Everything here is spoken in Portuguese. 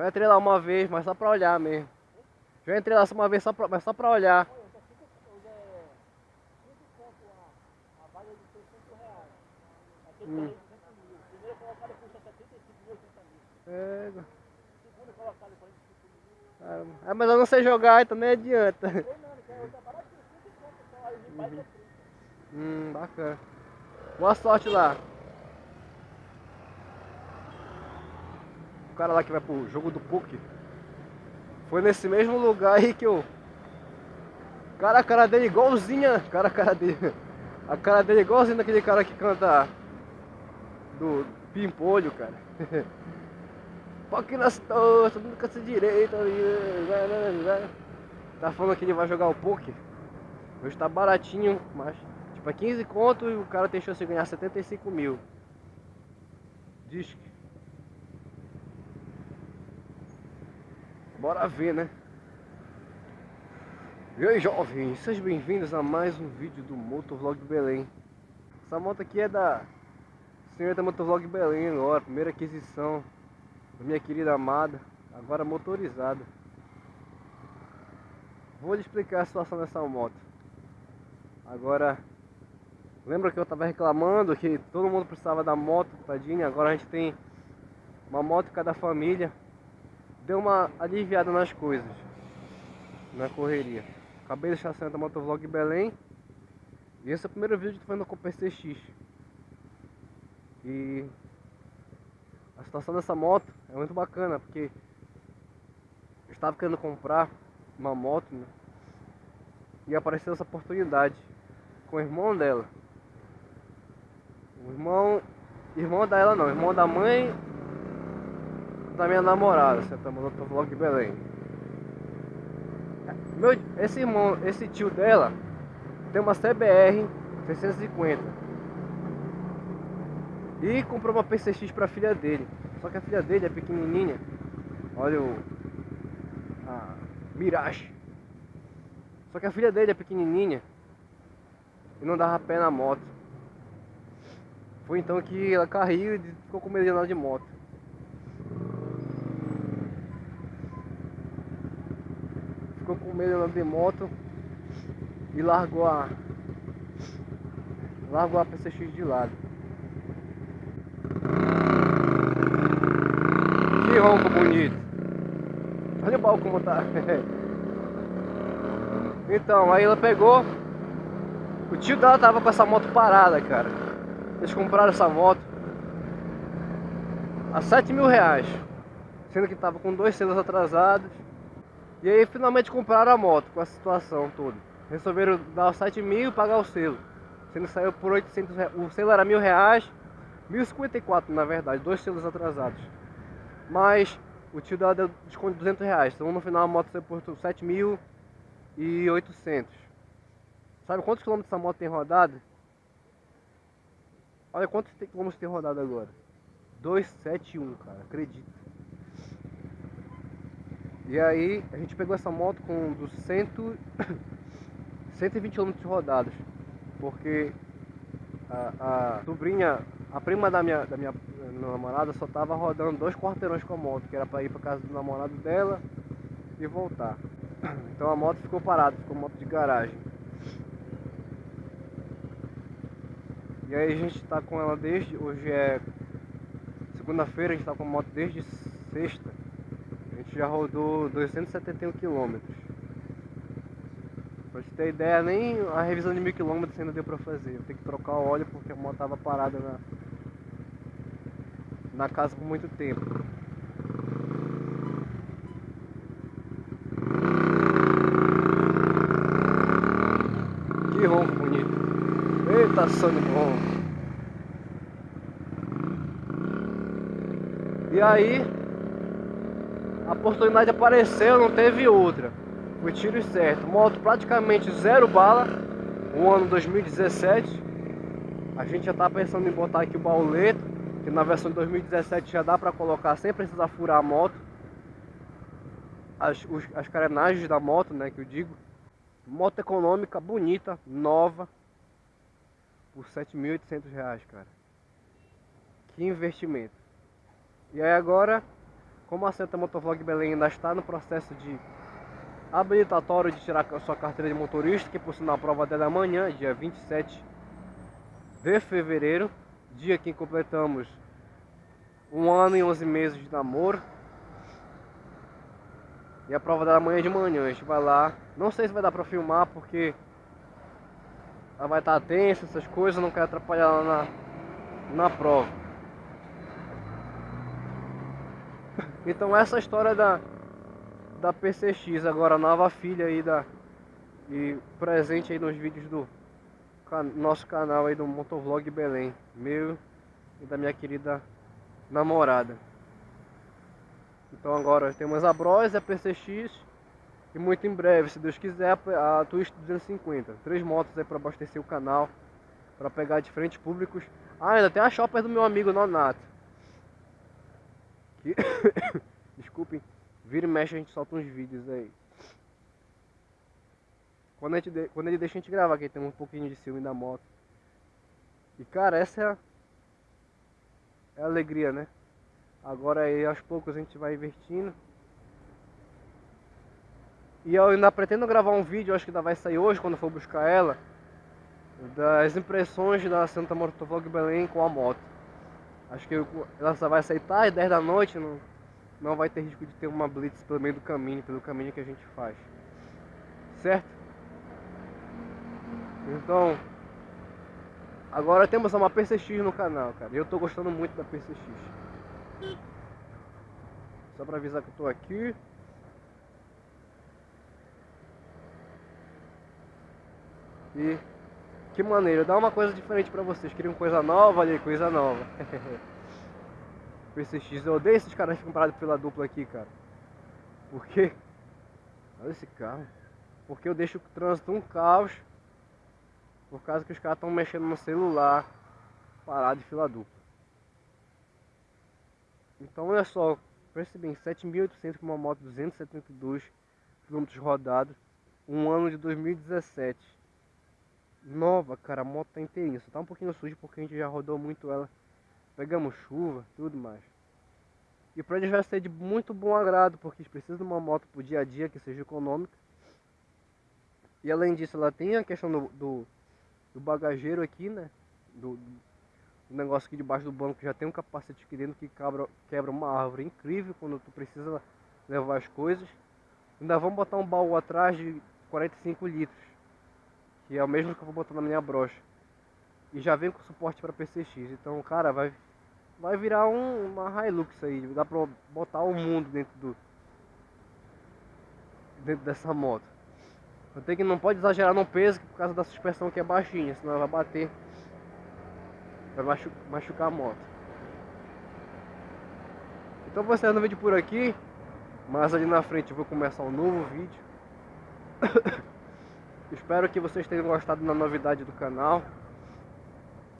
Eu entrei lá uma vez, mas só pra olhar mesmo. Já entrei lá uma vez só pra, mas só pra olhar. Hum. Primeiro colocado custa 75 mil, 80 mil. Pega. Segundo colocado 45 mil. Ah, mas eu não sei jogar, então nem adianta. Hum, bacana. Boa sorte lá. Cara lá que vai pro jogo do PUC. Foi nesse mesmo lugar aí que eu... Cara, a cara dele igualzinha. Cara, a cara dele... A cara dele igualzinha daquele cara que canta... Do Pimpolho, cara. Porque nas tostas, nunca se direito. Tá falando que ele vai jogar o PUC. Hoje tá baratinho, mas tipo é 15 conto e o cara tem chance de ganhar 75 mil. Disque. Bora ver, né? E aí, jovens, sejam bem-vindos a mais um vídeo do Motovlog Belém. Essa moto aqui é da senhorita Motovlog Belém agora, primeira aquisição da minha querida amada, agora motorizada. Vou lhe explicar a situação dessa moto. Agora, lembra que eu estava reclamando que todo mundo precisava da moto, tadinha? Agora a gente tem uma moto cada família. Deu uma aliviada nas coisas, na correria. Acabei de deixar a da Motovlog Belém. E esse é o primeiro vídeo que tô fazendo com o PCX. E a situação dessa moto é muito bacana, porque eu estava querendo comprar uma moto né? e apareceu essa oportunidade com o irmão dela. O irmão. Irmão dela não, irmão da mãe da minha namorada, tá mandando vlog de Belém. Meu, esse irmão, esse tio dela tem uma CBR 650 e comprou uma PCX pra filha dele. Só que a filha dele é pequenininha. Olha o a Mirage. Só que a filha dele é pequenininha e não dava pé na moto. Foi então que ela caiu e ficou com medo de andar de moto. Ficou com medo de moto e largou a largou a PCX de lado. Que ronco bonito. Olha o baú como tá. então, aí ela pegou o tio dela tava com essa moto parada, cara. Eles compraram essa moto a 7 mil reais. Sendo que tava com dois selos atrasados. E aí finalmente compraram a moto com a situação toda. Resolveram dar os 7 mil e pagar o selo. Sendo saiu por 800 reais. O selo era mil reais. 1054 na verdade, dois selos atrasados. Mas o tio dela deu desconto de 200 reais. Então no final a moto saiu por 7.800. Sabe quantos quilômetros essa moto tem rodado? Olha quantos quilômetros tem rodado agora. 271, cara, acredita. E aí, a gente pegou essa moto com dos 100, 120 km rodados. Porque a, a sobrinha, a prima da minha, da minha namorada só tava rodando dois quarteirões com a moto, que era para ir para casa do namorado dela e voltar. Então a moto ficou parada, ficou moto de garagem. E aí a gente está com ela desde, hoje é segunda-feira, a gente está com a moto desde sexta. A gente já rodou 271 quilômetros. Pra te ter ideia, nem a revisão de mil quilômetros ainda deu pra fazer. Eu tenho que trocar o óleo porque a moto tava parada na, na casa por muito tempo. Que ronco bonito. Eita, sangue bom. E aí, a oportunidade apareceu, não teve outra. Foi tiro certo. Moto praticamente zero bala. O ano 2017. A gente já tá pensando em botar aqui o bauleto. Que na versão de 2017 já dá pra colocar sem precisar furar a moto. As, os, as carenagens da moto, né, que eu digo. Moto econômica, bonita, nova por 7.800 reais, cara. Que investimento. E aí agora, como a Santa Motovlog Belém ainda está no processo de habilitatório de tirar sua carteira de motorista, que por sinal a prova dela é amanhã, dia 27 de fevereiro, dia que completamos um ano e 11 meses de namoro. E a prova dela amanhã de manhã, a gente vai lá. Não sei se vai dar pra filmar porque ela vai estar tensa, essas coisas, não quero atrapalhar ela na, na prova. Então essa história da, da PCX, agora nova filha aí da e presente aí nos vídeos do can, nosso canal aí do Motovlog Belém, meu e da minha querida namorada. Então agora temos a Bros, a PCX e muito em breve, se Deus quiser, a Twist 250. Três motos aí para abastecer o canal, para pegar diferentes públicos. Ah, ainda tem a shopper do meu amigo Nonato. Desculpem, vira e mexe a gente solta uns vídeos aí. Quando, a gente de... Quando ele deixa a gente gravar, que tem um pouquinho de ciúme da moto. E cara, essa é a, é a alegria, né? Agora aí aos poucos a gente vai invertindo. E eu ainda pretendo gravar um vídeo, acho que ainda vai sair hoje quando for buscar ela. Das impressões da Santa Motovlog Belém com a moto. Acho que ela só vai sair tarde, 10 da noite, não, não vai ter risco de ter uma blitz pelo meio do caminho, pelo caminho que a gente faz. Certo? Então, agora temos uma PCX no canal, cara. Eu tô gostando muito da PCX. Só pra avisar que eu tô aqui. E que maneiro, dá uma coisa diferente pra vocês. Queriam coisa nova ali, coisa nova. PCX, eu odeio esses caras que compraram pela dupla aqui, cara. Por quê? Olha esse carro. Porque eu deixo o trânsito um caos. Por causa que os caras estão mexendo no celular. Parado de fila dupla. Então olha só, pense bem, 7.800 com uma moto 272 km rodados, um ano de 2017. Nova, cara, a moto tá inteirinha, só tá um pouquinho suja porque a gente já rodou muito ela. Pegamos chuva, tudo mais. E para eles vai ser de muito bom agrado, porque eles precisam de uma moto pro dia a dia que seja econômica. E além disso, ela tem a questão do, do, do bagageiro aqui, né? Do, um negócio aqui debaixo do banco já tem um capacete aqui dentro que quebra, quebra uma árvore incrível quando tu precisa levar as coisas. Ainda vamos botar um baú atrás de 45 litros, que é o mesmo que eu vou botar na minha brocha. E já vem com suporte para PCX, então cara, vai, vai virar um, uma Hilux aí, dá pra botar o mundo dentro do dentro dessa moto. Eu tenho que não pode exagerar no peso por causa da suspensão que é baixinha, senão ela vai bater Vai machu machucar a moto. Então vou encerrando o vídeo por aqui. Mas ali na frente eu vou começar um novo vídeo. Espero que vocês tenham gostado da novidade do canal.